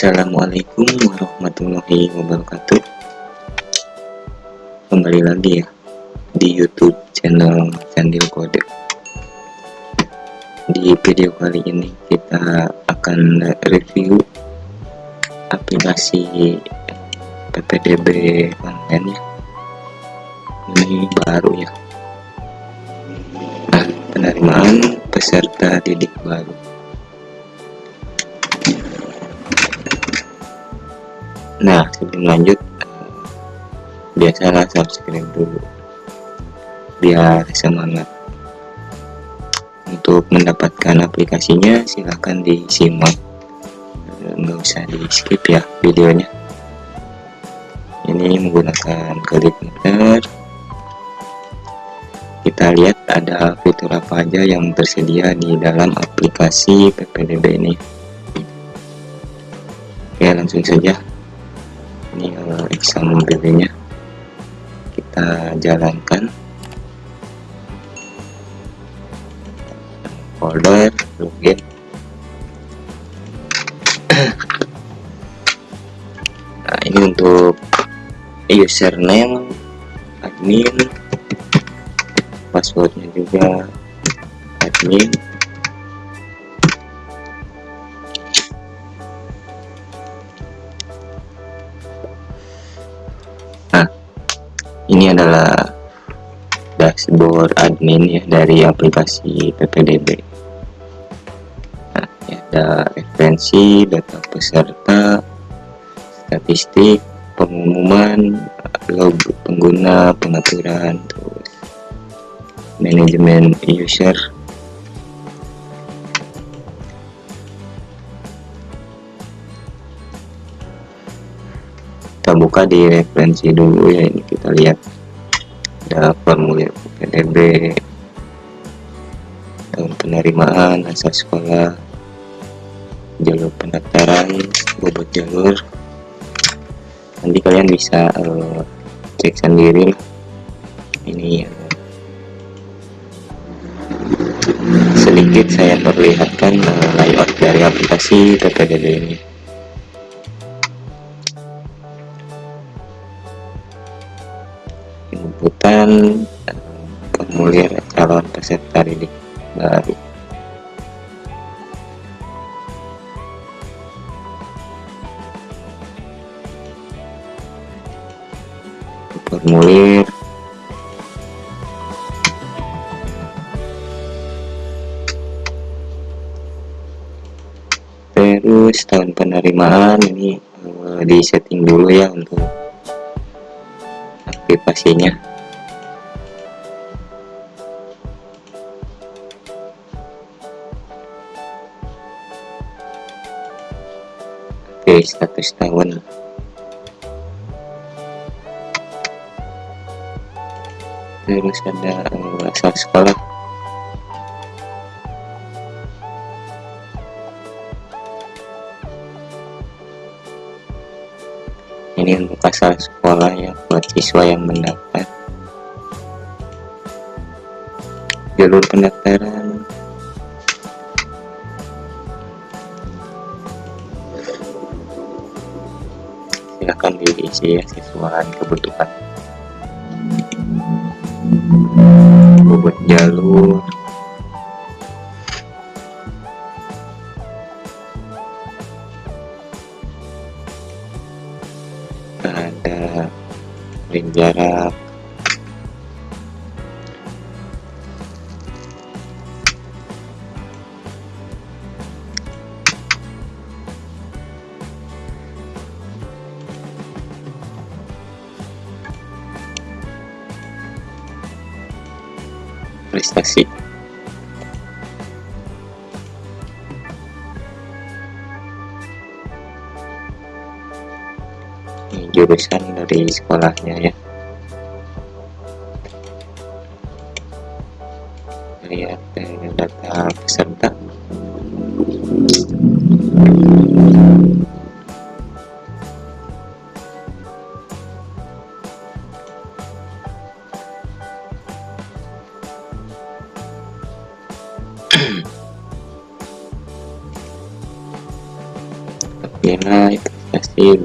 Assalamualaikum warahmatullahi wabarakatuh. Kembali lagi ya Di youtube channel Candil Kode. Di video kali ini kita akan review Aplikasi PPDB online ya. Ini baru ya. Nah penerimaan peserta didik baru nah sebelum lanjut biasalah subscribe dulu. Biar semangat. Untuk mendapatkan aplikasinya silahkan disimak. Nggak usah di skip ya videonya. Ini menggunakan klik meter kita lihat ada fitur apa aja yang tersedia di dalam aplikasi PPDB ini. Oke langsung saja ini uh, exam BB nya kita jalankan. Folder login. Nah ini untuk username admin passwordnya juga admin ini adalah dashboard admin ya dari aplikasi PPDB nah, ya, ada referensi data peserta statistik pengumuman log pengguna pengaturan terus manajemen user buka di referensi dulu ya ini kita lihat. Ada formulir PDB tahun penerimaan asal sekolah jalur pendaftaran bobot jalur. Nanti kalian bisa uh, cek sendiri ini uh, sedikit saya perlihatkan uh, layout dari aplikasi PPDB ini inputan formulir calon peserta didik baru. Formulir terus tahun penerimaan ini uh, di setting dulu ya untuk aktivasinya oke status tahun. Terus ada uh, asal sekolah ini untuk asal sekolah ya buat siswa yang mendaftar. Jalur pendaftaran. Silahkan diisi ya sesuai kebutuhan. Bobot jalur jarak prestasi ini jurusan dari sekolahnya ya prestasi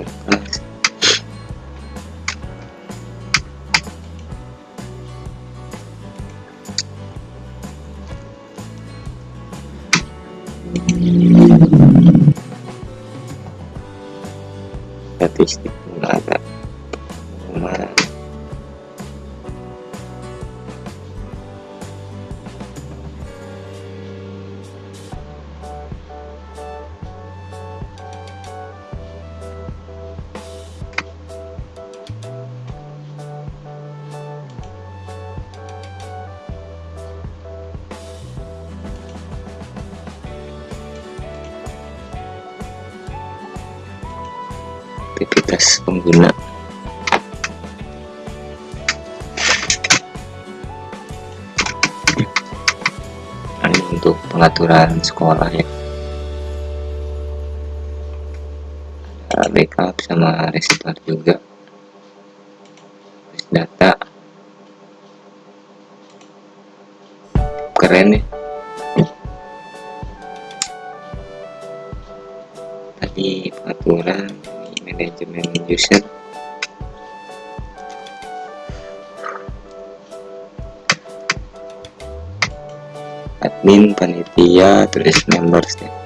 berkas aktivitas pengguna. Ini untuk pengaturan sekolah ya. Backup sama restart juga. Data. Keren ya. Tadi pengaturan manajemen user admin panitia terus members ya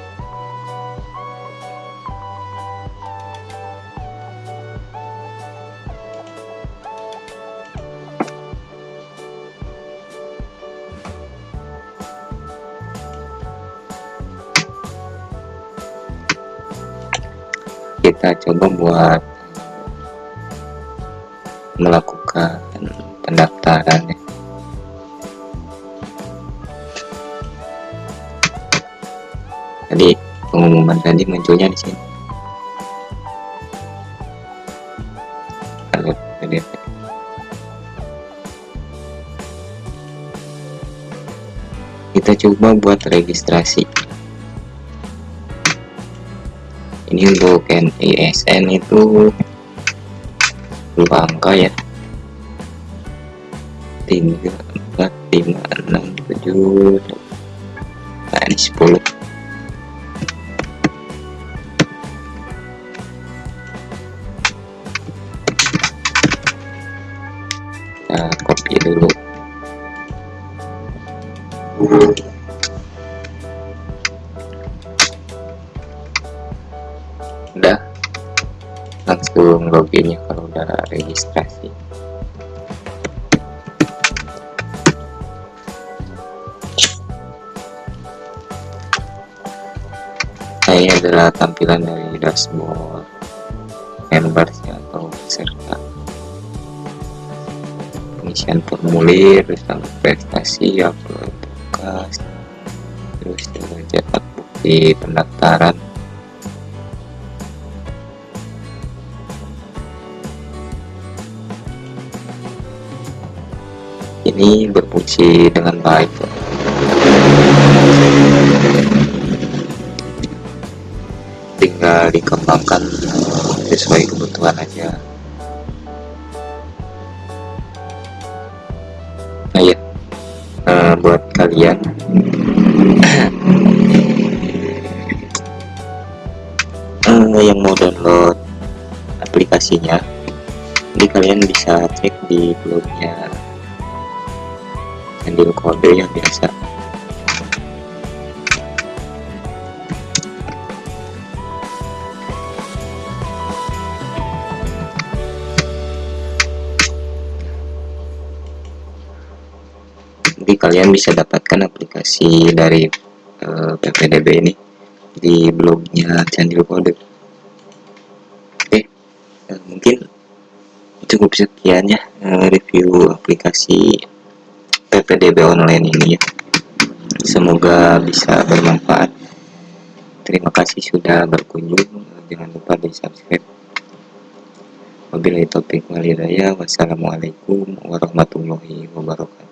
kita coba buat melakukan pendaftaran ya. Tadi pengumuman tadi munculnya di sini. PDF. Kita coba buat registrasi. Ini untuk NISN itu dua angka ya. 3 4 5 6 7 nah ini 10 kita copy dulu udah nah ini adalah tampilan dari dashboard members ya, atau peserta pengisian formulir tentang prestasi upload bekas terus juga cetak bukti pendaftaran ini berfungsi dengan baik. Tinggal dikembangkan sesuai kebutuhan aja. Nah ya buat kalian uh, yang mau download aplikasinya jadi kalian bisa cek di blognya handle kode yang biasa. Jadi kalian bisa dapatkan aplikasi dari uh, PPDB ini di blognya Candil Kode. Oke uh, mungkin cukup sekian ya uh, review aplikasi PPDB online ini. Ya semoga bisa bermanfaat. Terima kasih sudah berkunjung. Jangan lupa di subscribe. Wabillahi taufiq walhidayah. Wassalamualaikum warahmatullahi wabarakatuh